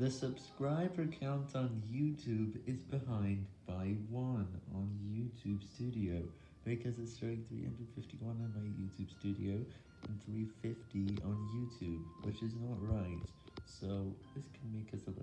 The subscriber count on YouTube is behind by 1 on YouTube Studio, because it's showing 351 on my YouTube Studio and 350 on YouTube, which is not right, so this can make us a.